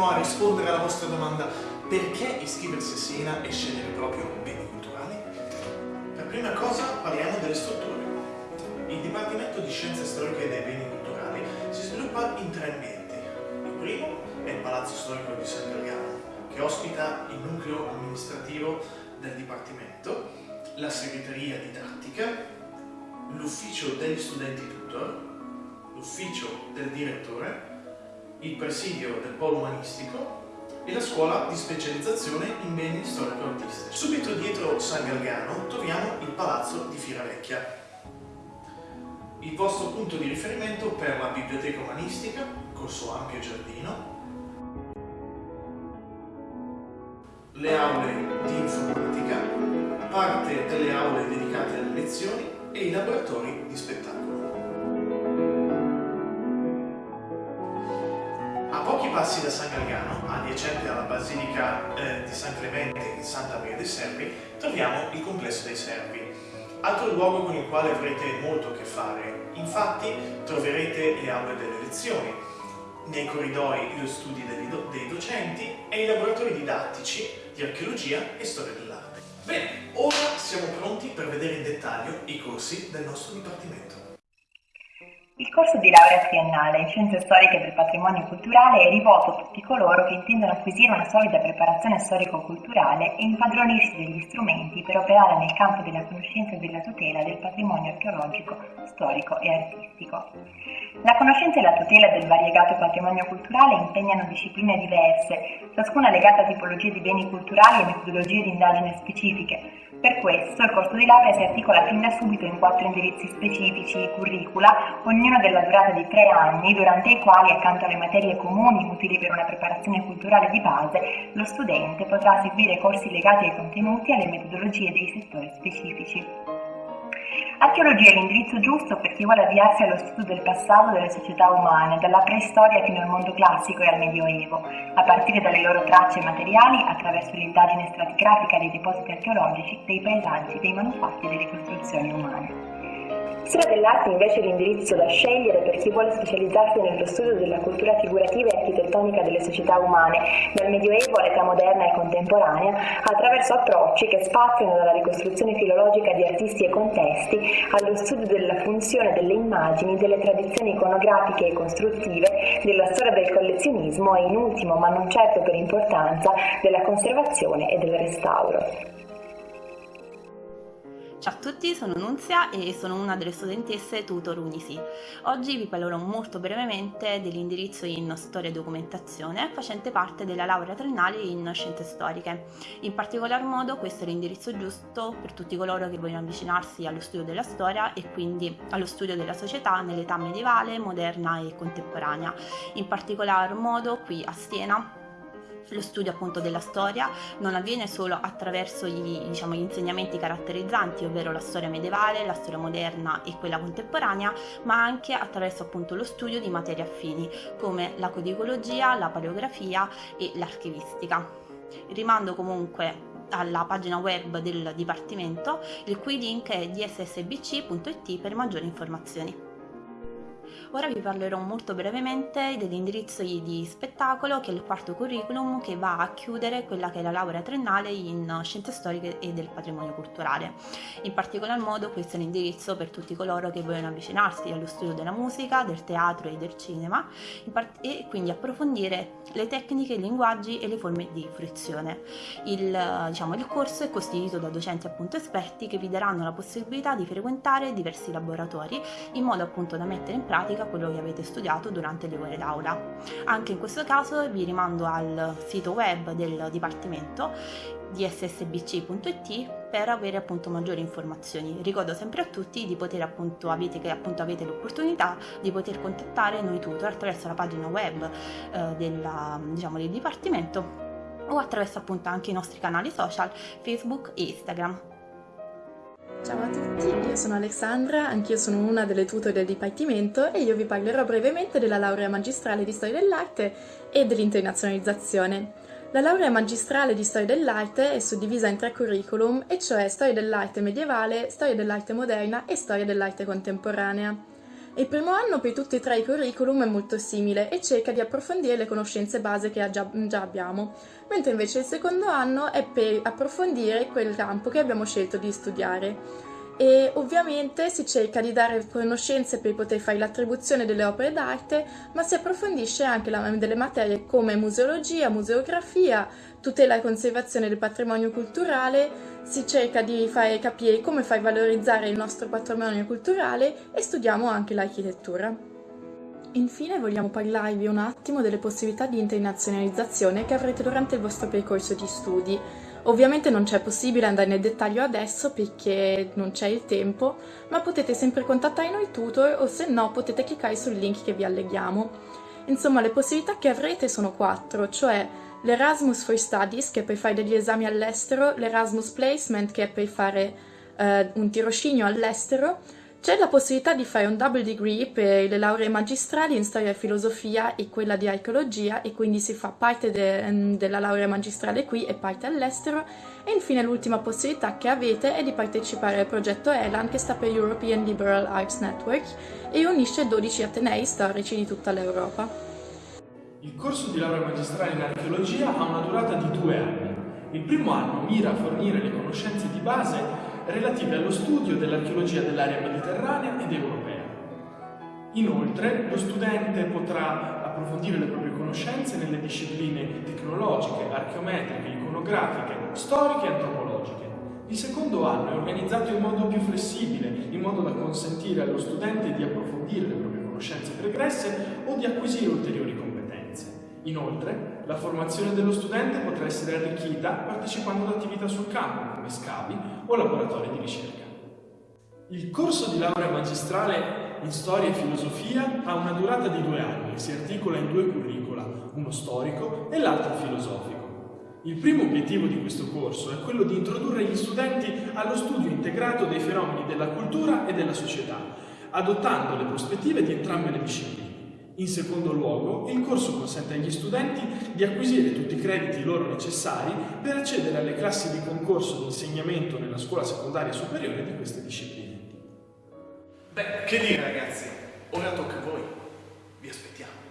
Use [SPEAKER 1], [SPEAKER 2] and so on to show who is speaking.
[SPEAKER 1] proveremo a rispondere alla vostra domanda perché iscriversi a Siena e scegliere proprio beni culturali? Per prima cosa parliamo delle strutture. Il Dipartimento di Scienze Storiche dei Beni Culturali si sviluppa in tre ambienti. Il primo è il Palazzo Storico di San Galgano, che ospita il nucleo amministrativo del Dipartimento, la segreteria didattica, l'ufficio degli studenti tutor, l'ufficio del direttore, il presidio del polo umanistico e la scuola di specializzazione in beni storico-artistici. Subito dietro San Galgano troviamo il palazzo di Firavecchia, il vostro punto di riferimento per la biblioteca umanistica col suo ampio giardino, le aule di informatica, parte delle aule dedicate alle lezioni e i laboratori di spettacolo. Passi da San Galgano, adiacente alla Basilica eh, di San Clemente in Santa Maria dei Servi, troviamo il complesso dei Servi, altro luogo con il quale avrete molto a che fare. Infatti troverete le aule delle lezioni, nei corridoi gli studi do dei docenti e i laboratori didattici di archeologia e storia dell'arte. Bene, ora siamo pronti per vedere in dettaglio i corsi del nostro dipartimento.
[SPEAKER 2] Il corso di laurea triennale in Scienze Storiche del Patrimonio Culturale è rivolto a tutti coloro che intendono acquisire una solida preparazione storico-culturale e impadronirsi degli strumenti per operare nel campo della conoscenza e della tutela del patrimonio archeologico, storico e artistico. La conoscenza e la tutela del variegato patrimonio culturale impegnano discipline diverse, ciascuna legata a tipologie di beni culturali e metodologie di indagine specifiche, per questo il corso di laurea si articola fin da subito in quattro indirizzi specifici, curricula, ognuno della durata di tre anni, durante i quali, accanto alle materie comuni utili per una preparazione culturale di base, lo studente potrà seguire corsi legati ai contenuti e alle metodologie dei settori specifici. Archeologia è l'indirizzo giusto per chi vuole avviarsi allo studio del passato delle società umane, dalla preistoria fino al mondo classico e al Medioevo, a partire dalle loro tracce materiali attraverso l'indagine stratigrafica dei depositi archeologici, dei paesaggi, dei manufatti e delle costruzioni umane. Storia dell'arte invece l'indirizzo da scegliere per chi vuole specializzarsi nello studio della cultura figurativa e architettonica delle società umane, dal Medioevo all'età moderna e contemporanea, attraverso approcci che spaziano dalla ricostruzione filologica di artisti e contesti allo studio della funzione delle immagini, delle tradizioni iconografiche e costruttive, della storia del collezionismo e in ultimo, ma non certo per importanza, della conservazione e del restauro.
[SPEAKER 3] Ciao a tutti, sono Nunzia e sono una delle studentesse Tutor Unisi. Oggi vi parlerò molto brevemente dell'indirizzo in Storia e Documentazione facente parte della laurea triennale in Scienze Storiche. In particolar modo questo è l'indirizzo giusto per tutti coloro che vogliono avvicinarsi allo studio della storia e quindi allo studio della società nell'età medievale, moderna e contemporanea. In particolar modo qui a Siena lo studio appunto della storia non avviene solo attraverso gli, diciamo, gli, insegnamenti caratterizzanti, ovvero la storia medievale, la storia moderna e quella contemporanea, ma anche attraverso appunto lo studio di materie affini come la codicologia, la paleografia e l'archivistica. Rimando comunque alla pagina web del Dipartimento, il cui link è dssbc.it per maggiori informazioni. Ora vi parlerò molto brevemente dell'indirizzo di spettacolo che è il quarto curriculum che va a chiudere quella che è la laurea triennale in scienze storiche e del patrimonio culturale. In particolar modo questo è l'indirizzo per tutti coloro che vogliono avvicinarsi allo studio della musica, del teatro e del cinema e quindi approfondire le tecniche, i linguaggi e le forme di fruizione. Il, diciamo, il corso è costituito da docenti appunto esperti che vi daranno la possibilità di frequentare diversi laboratori in modo appunto da mettere in pratica pratica quello che avete studiato durante le ore d'aula. Anche in questo caso vi rimando al sito web del Dipartimento di ssbc.it per avere appunto maggiori informazioni. Ricordo sempre a tutti di poter appunto avete, che appunto avete l'opportunità di poter contattare noi tutor attraverso la pagina web eh, della, diciamo, del Dipartimento o attraverso appunto anche i nostri canali social Facebook e Instagram.
[SPEAKER 4] Ciao a tutti, io sono Alessandra, anch'io sono una delle tutor del Dipartimento e io vi parlerò brevemente della laurea magistrale di Storia dell'Arte e dell'internazionalizzazione. La laurea magistrale di Storia dell'Arte è suddivisa in tre curriculum, e cioè Storia dell'Arte medievale, Storia dell'Arte moderna e Storia dell'Arte contemporanea. Il primo anno per tutti e tre i curriculum è molto simile e cerca di approfondire le conoscenze base che già, già abbiamo, mentre invece il secondo anno è per approfondire quel campo che abbiamo scelto di studiare e ovviamente si cerca di dare conoscenze per poter fare l'attribuzione delle opere d'arte, ma si approfondisce anche la, delle materie come museologia, museografia, tutela e conservazione del patrimonio culturale, si cerca di fare capire come far valorizzare il nostro patrimonio culturale e studiamo anche l'architettura. Infine vogliamo parlarvi un attimo delle possibilità di internazionalizzazione che avrete durante il vostro percorso di studi. Ovviamente non c'è possibile andare nel dettaglio adesso perché non c'è il tempo, ma potete sempre contattare noi tutor o se no potete cliccare sul link che vi alleghiamo. Insomma, le possibilità che avrete sono quattro, cioè l'Erasmus for Studies che è per fare degli esami all'estero, l'Erasmus Placement che è per fare eh, un tirocinio all'estero, c'è la possibilità di fare un double degree per le lauree magistrali in storia e filosofia e quella di archeologia e quindi si fa parte de della laurea magistrale qui e parte all'estero e infine l'ultima possibilità che avete è di partecipare al progetto ELAN che sta per European Liberal Arts Network e unisce 12 atenei storici di tutta l'Europa.
[SPEAKER 5] Il corso di laurea magistrale in archeologia ha una durata di due anni. Il primo anno mira a fornire le conoscenze di base relative allo studio dell'archeologia dell'area mediterranea ed europea. Inoltre, lo studente potrà approfondire le proprie conoscenze nelle discipline tecnologiche, archeometriche, iconografiche, storiche e antropologiche. Il secondo anno è organizzato in modo più flessibile, in modo da consentire allo studente di approfondire le proprie conoscenze pregresse o di acquisire ulteriori competenze. Inoltre, la formazione dello studente potrà essere arricchita partecipando ad attività sul campo, come scavi o laboratori di ricerca. Il corso di laurea magistrale in storia e filosofia ha una durata di due anni e si articola in due curricula, uno storico e l'altro filosofico. Il primo obiettivo di questo corso è quello di introdurre gli studenti allo studio integrato dei fenomeni della cultura e della società, adottando le prospettive di entrambe le discipline. In secondo luogo, il corso consente agli studenti di acquisire tutti i crediti loro necessari per accedere alle classi di concorso di insegnamento nella scuola secondaria superiore di queste discipline.
[SPEAKER 1] Beh, che dire ragazzi, ora tocca a voi. Vi aspettiamo.